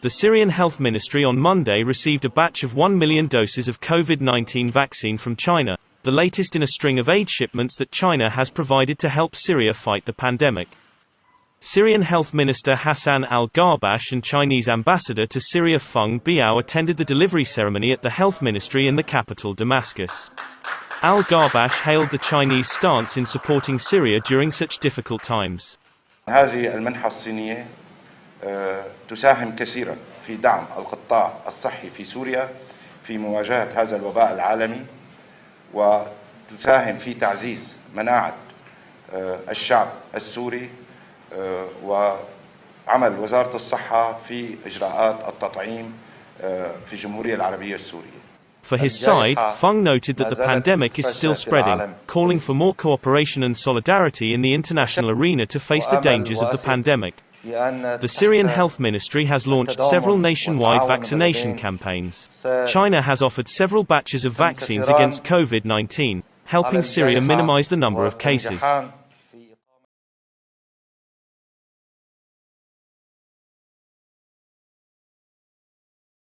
The Syrian Health Ministry on Monday received a batch of 1 million doses of COVID-19 vaccine from China, the latest in a string of aid shipments that China has provided to help Syria fight the pandemic. Syrian Health Minister Hassan al-Garbash and Chinese ambassador to Syria Feng Biao attended the delivery ceremony at the health ministry in the capital Damascus. Al-Garbash hailed the Chinese stance in supporting Syria during such difficult times. تساهم كثيرا في دعم القطاع الصحي في سوريا في مواجهة هذا الوباء العالمي وتساهم في تعزيز مناعة الشعب السوري وعمل وزارة الصحة في إجراءات التطعيم في الجمهورية العربية السورية For his side, Feng noted that the pandemic is still spreading, calling for more cooperation and solidarity in the international arena to face the dangers of the pandemic. The Syrian Health Ministry has launched several nationwide vaccination campaigns. China has offered several batches of vaccines against COVID-19, helping Syria minimize the number of cases.